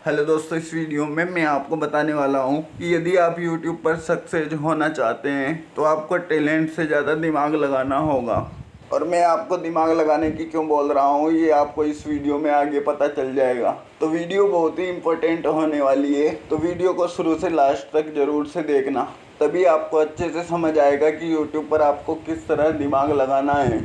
Hello दोस्तों, इस video में मैं आपको बताने वाला हूँ कि यदि आप यूट्यूब पर सक्सेस होना चाहते हैं तो आपको टैलेंट से ज़्यादा दिमाग लगाना होगा। और मैं आपको दिमाग लगाने की क्यों बोल रहा हूँ, ये आपको इस वीडियो में आगे पता चल जाएगा। तो वीडियो बहुत ही इम्पोर्टेंट होने वाली है तो वीडियो को शुरू से लास्ट तक ज़रूर से देखना। तभी आपको अच्छे से समझ आएगा कि यूट्यूब पर आपको किस तरह दिमाग लगाना है।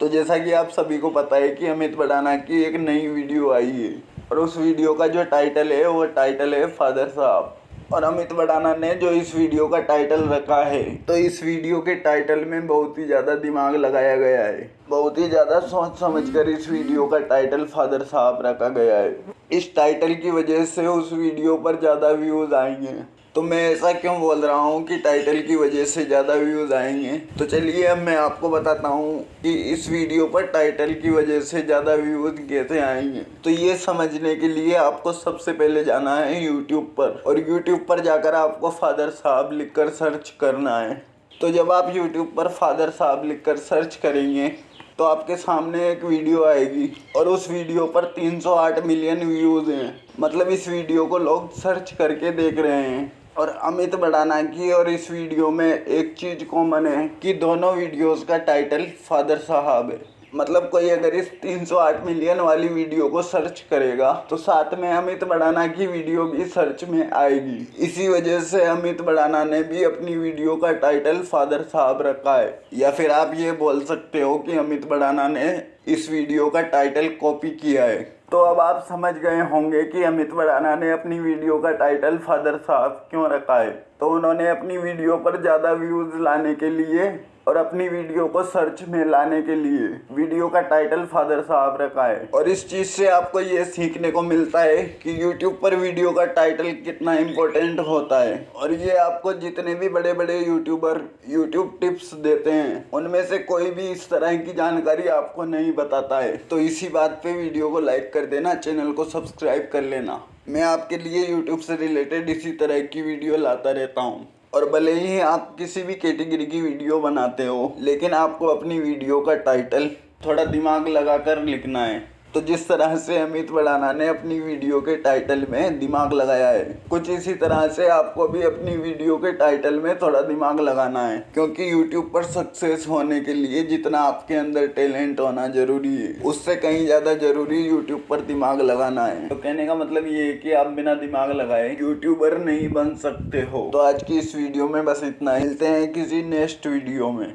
तो जैसा कि आप सभी को पता है कि अमित बड़ाना की एक नई वीडियो आई है। और उस वीडियो का जो टाइटल है, वो टाइटल है फादर साहब। और अमित बड़ाना ने जो इस वीडियो का टाइटल रखा है तो इस वीडियो के टाइटल में बहुत ही ज़्यादा दिमाग लगाया गया है। बहुत ही ज़्यादा सोच समझ कर इस वीडियो का टाइटल फादर साहब रखा गया है। इस टाइटल की वजह से उस वीडियो पर ज़्यादा व्यूज़ आएँगे। तो मैं ऐसा क्यों बोल रहा हूँ कि टाइटल की वजह से ज़्यादा व्यूज़ आएँगे? तो चलिए अब मैं आपको बताता हूँ कि इस वीडियो पर टाइटल की वजह से ज़्यादा व्यूज़ कैसे आएँगे। तो ये समझने के लिए आपको सबसे पहले जाना है यूट्यूब पर और यूट्यूब पर जाकर आपको फादर साहब लिख कर सर्च करना है। तो जब आप यूट्यूब पर फादर साहब लिख कर सर्च करेंगे तो आपके सामने एक वीडियो आएगी और उस वीडियो पर 308 मिलियन व्यूज़ हैं। मतलब इस वीडियो को लोग सर्च करके देख रहे हैं। और अमित बड़ाना की और इस वीडियो में एक चीज़ कॉमन है कि दोनों वीडियोस का टाइटल फादर साहब है। मतलब कोई अगर इस 308 मिलियन वाली वीडियो को सर्च करेगा तो साथ में अमित बड़ाना की वीडियो भी सर्च में आएगी। इसी वजह से अमित बड़ाना ने भी अपनी वीडियो का टाइटल फादर साहब रखा है। या फिर आप ये बोल सकते हो कि अमित बड़ाना ने इस वीडियो का टाइटल कॉपी किया है। तो अब आप समझ गए होंगे कि अमित बड़ाना ने अपनी वीडियो का टाइटल फादर साहब क्यों रखा है। तो उन्होंने अपनी वीडियो पर ज़्यादा व्यूज़ लाने के लिए और अपनी वीडियो को सर्च में लाने के लिए वीडियो का टाइटल फादर साहब रखा है। और इस चीज़ से आपको ये सीखने को मिलता है कि यूट्यूब पर वीडियो का टाइटल कितना इम्पोर्टेंट होता है। और ये आपको जितने भी बड़े बड़े यूट्यूबर यूट्यूब टिप्स देते हैं, उनमें से कोई भी इस तरह की जानकारी आपको नहीं बताता है। तो इसी बात पे वीडियो को लाइक कर देना चैनल को सब्सक्राइब कर लेना। मैं आपके लिए यूट्यूब से रिलेटेड इसी तरह की वीडियो लाता रहता हूँ। और भले ही आप किसी भी कैटेगरी की वीडियो बनाते हो, लेकिन आपको अपनी वीडियो का टाइटल थोड़ा दिमाग लगाकर लिखना है। तो जिस तरह से अमित बड़ाना ने अपनी वीडियो के टाइटल में दिमाग लगाया है कुछ इसी तरह से आपको भी अपनी वीडियो के टाइटल में थोड़ा दिमाग लगाना है क्योंकि यूट्यूब पर सक्सेस होने के लिए जितना आपके अंदर टैलेंट होना ज़रूरी है उससे कहीं ज़्यादा ज़रूरी यूट्यूब पर दिमाग लगाना है। तो कहने का मतलब ये है कि आप बिना दिमाग लगाए यूट्यूबर नहीं बन सकते हो। तो आज की इस वीडियो में बस इतना मिलते हैं किसी नेक्स्ट वीडियो में।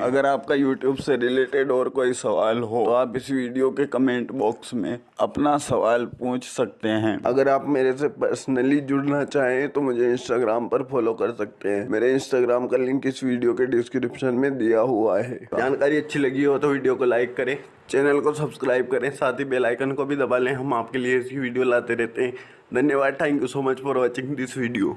अगर आपका YouTube से रिलेटेड और कोई सवाल हो तो आप इस वीडियो के कमेंट बॉक्स में अपना सवाल पूछ सकते हैं। अगर आप मेरे से पर्सनली जुड़ना चाहें तो मुझे इंस्टाग्राम पर फॉलो कर सकते हैं। मेरे इंस्टाग्राम का लिंक इस वीडियो के डिस्क्रिप्शन में दिया हुआ है। जानकारी अच्छी लगी हो तो वीडियो को लाइक करें चैनल को सब्सक्राइब करें, साथ ही बेल आइकन को भी दबा लें। हम आपके लिए ऐसी वीडियो लाते रहते हैं। धन्यवाद। Thank you so much for watching this video